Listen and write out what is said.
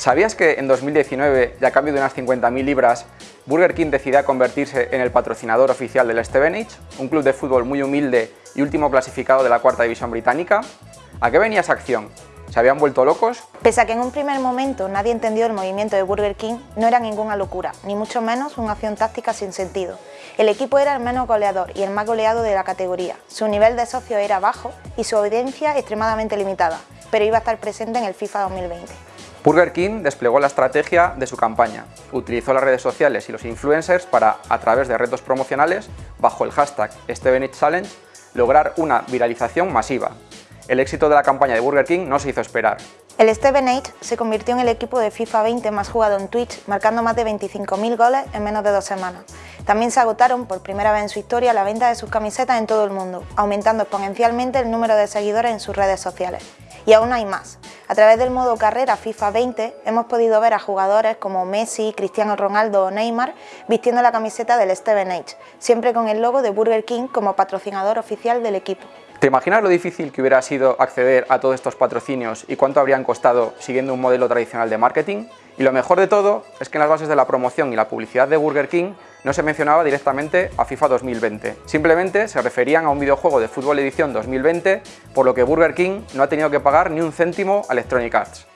¿Sabías que en 2019, y a cambio de unas 50.000 libras, Burger King decidía convertirse en el patrocinador oficial del Stevenage, un club de fútbol muy humilde y último clasificado de la cuarta división británica? ¿A qué venía esa acción? ¿Se habían vuelto locos? Pese a que en un primer momento nadie entendió el movimiento de Burger King, no era ninguna locura, ni mucho menos una acción táctica sin sentido. El equipo era el menos goleador y el más goleado de la categoría, su nivel de socio era bajo y su audiencia extremadamente limitada, pero iba a estar presente en el FIFA 2020. Burger King desplegó la estrategia de su campaña. Utilizó las redes sociales y los influencers para, a través de retos promocionales, bajo el hashtag Stevenage Challenge, lograr una viralización masiva. El éxito de la campaña de Burger King no se hizo esperar. El Stevenage se convirtió en el equipo de FIFA 20 más jugado en Twitch, marcando más de 25.000 goles en menos de dos semanas. También se agotaron por primera vez en su historia la venta de sus camisetas en todo el mundo, aumentando exponencialmente el número de seguidores en sus redes sociales. Y aún hay más. A través del modo carrera FIFA 20 hemos podido ver a jugadores como Messi, Cristiano Ronaldo o Neymar vistiendo la camiseta del Stevenage, siempre con el logo de Burger King como patrocinador oficial del equipo. ¿Te imaginas lo difícil que hubiera sido acceder a todos estos patrocinios y cuánto habrían costado siguiendo un modelo tradicional de marketing? Y lo mejor de todo es que en las bases de la promoción y la publicidad de Burger King no se mencionaba directamente a FIFA 2020. Simplemente se referían a un videojuego de fútbol edición 2020, por lo que Burger King no ha tenido que pagar ni un céntimo a Electronic Arts.